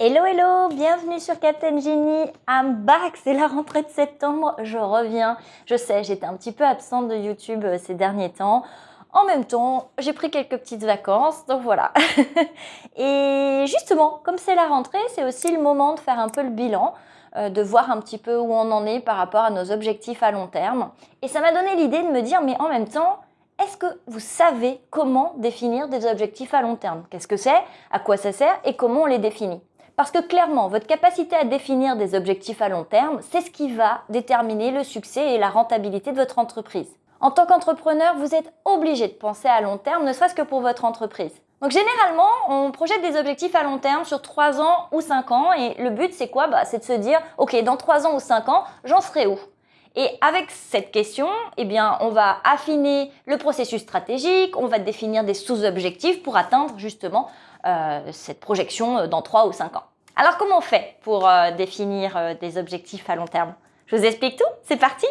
Hello hello, bienvenue sur Captain Genie, I'm back, c'est la rentrée de septembre, je reviens. Je sais, j'étais un petit peu absente de YouTube euh, ces derniers temps. En même temps, j'ai pris quelques petites vacances, donc voilà. Et justement, comme c'est la rentrée, c'est aussi le moment de faire un peu le bilan, euh, de voir un petit peu où on en est par rapport à nos objectifs à long terme. Et ça m'a donné l'idée de me dire, mais en même temps, est-ce que vous savez comment définir des objectifs à long terme? Qu'est-ce que c'est? À quoi ça sert? Et comment on les définit? Parce que clairement, votre capacité à définir des objectifs à long terme, c'est ce qui va déterminer le succès et la rentabilité de votre entreprise. En tant qu'entrepreneur, vous êtes obligé de penser à long terme, ne serait-ce que pour votre entreprise. Donc généralement, on projette des objectifs à long terme sur 3 ans ou 5 ans et le but c'est quoi? Bah, C'est de se dire, ok, dans 3 ans ou 5 ans, j'en serai où? Et avec cette question, eh bien, on va affiner le processus stratégique, on va définir des sous-objectifs pour atteindre justement euh, cette projection euh, dans 3 ou 5 ans. Alors comment on fait pour euh, définir des objectifs à long terme? Je vous explique tout, c'est parti!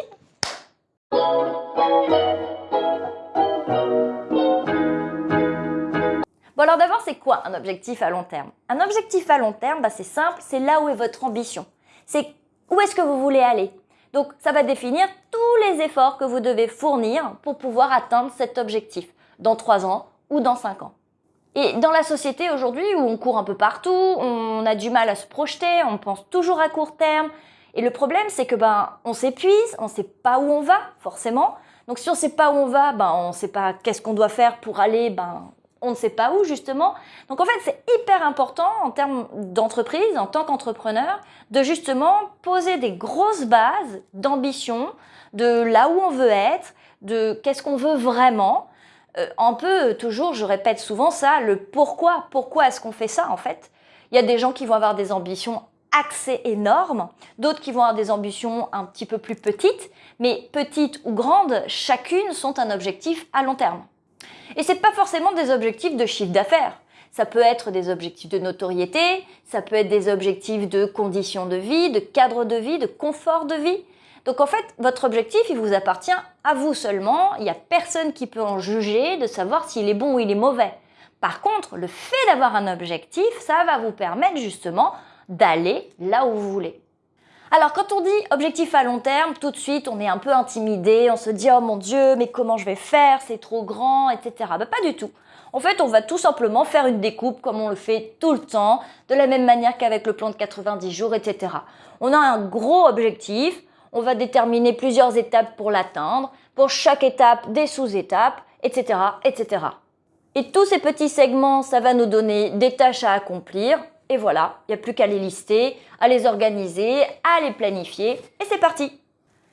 Bon alors d'abord, c'est quoi un objectif à long terme? Un objectif à long terme, bah, c'est simple, c'est là où est votre ambition. C'est où est-ce que vous voulez aller? Donc ça va définir tous les efforts que vous devez fournir pour pouvoir atteindre cet objectif dans 3 ans ou dans 5 ans. Et dans la société aujourd'hui où on court un peu partout, on a du mal à se projeter, on pense toujours à court terme. Et le problème, c'est que ben on s'épuise, on sait pas où on va forcément. Donc si on ne sait pas où on va, ben on ne sait pas qu'est-ce qu'on doit faire pour aller, ben on ne sait pas où justement. Donc en fait, c'est hyper important en termes d'entreprise, en tant qu'entrepreneur, de justement poser des grosses bases d'ambition, de là où on veut être, de qu'est-ce qu'on veut vraiment, euh, un peu toujours, je répète souvent ça, le pourquoi. Pourquoi est-ce qu'on fait ça en fait? Il y a des gens qui vont avoir des ambitions assez énormes, d'autres qui vont avoir des ambitions un petit peu plus petites, mais petites ou grandes, chacune sont un objectif à long terme. Et ce n'est pas forcément des objectifs de chiffre d'affaires. Ça peut être des objectifs de notoriété, ça peut être des objectifs de conditions de vie, de cadre de vie, de confort de vie. Donc en fait, votre objectif, il vous appartient à vous seulement. Il n'y a personne qui peut en juger de savoir s'il est bon ou il est mauvais. Par contre, le fait d'avoir un objectif, ça va vous permettre justement d'aller là où vous voulez. Alors quand on dit objectif à long terme, tout de suite on est un peu intimidé, on se dit oh mon dieu mais comment je vais faire, c'est trop grand, etc. Bah, pas du tout. En fait on va tout simplement faire une découpe comme on le fait tout le temps, de la même manière qu'avec le plan de 90 jours, etc. On a un gros objectif, on va déterminer plusieurs étapes pour l'atteindre, pour chaque étape des sous-étapes, etc., etc. Et tous ces petits segments, ça va nous donner des tâches à accomplir. Et voilà, il n'y a plus qu'à les lister, à les organiser, à les planifier, et c'est parti.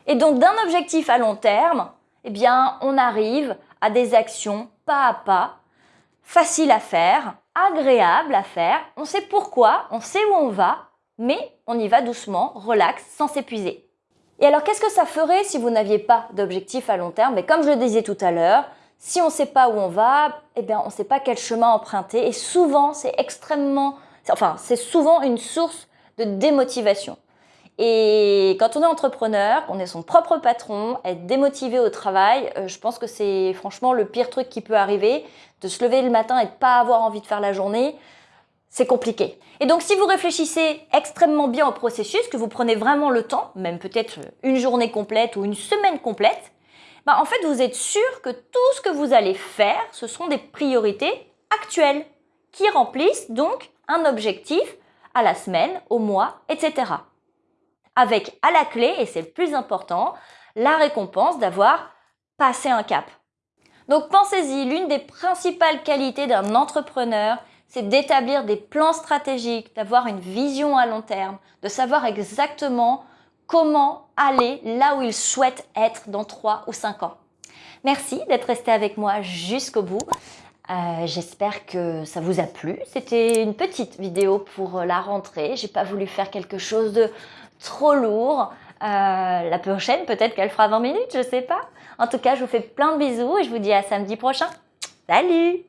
Et donc d'un objectif à long terme, eh bien, on arrive à des actions pas à pas, faciles à faire, agréables à faire. On sait pourquoi, on sait où on va, mais on y va doucement, relax, sans s'épuiser. Et alors, qu'est-ce que ça ferait si vous n'aviez pas d'objectif à long terme? Mais comme je le disais tout à l'heure, si on ne sait pas où on va, eh bien, on ne sait pas quel chemin emprunter. Et souvent, c'est extrêmement, enfin, c'est souvent une source de démotivation. Et quand on est entrepreneur, qu'on est son propre patron, être démotivé au travail, euh, je pense que c'est franchement le pire truc qui peut arriver, de se lever le matin et de pas avoir envie de faire la journée c'est compliqué. Et donc si vous réfléchissez extrêmement bien au processus, que vous prenez vraiment le temps, même peut-être une journée complète ou une semaine complète, bah en fait vous êtes sûr que tout ce que vous allez faire, ce sont des priorités actuelles qui remplissent donc un objectif à la semaine, au mois, etc. Avec à la clé, et c'est le plus important, la récompense d'avoir passé un cap. Donc pensez-y, l'une des principales qualités d'un entrepreneur, c'est d'établir des plans stratégiques, d'avoir une vision à long terme, de savoir exactement comment aller là où il souhaite être dans 3 ou 5 ans. Merci d'être resté avec moi jusqu'au bout. Euh, j'espère que ça vous a plu. C'était une petite vidéo pour la rentrée. J'ai pas voulu faire quelque chose de trop lourd. Euh, la prochaine, peut-être qu'elle fera 20 minutes, je sais pas. En tout cas, je vous fais plein de bisous et je vous dis à samedi prochain. Salut.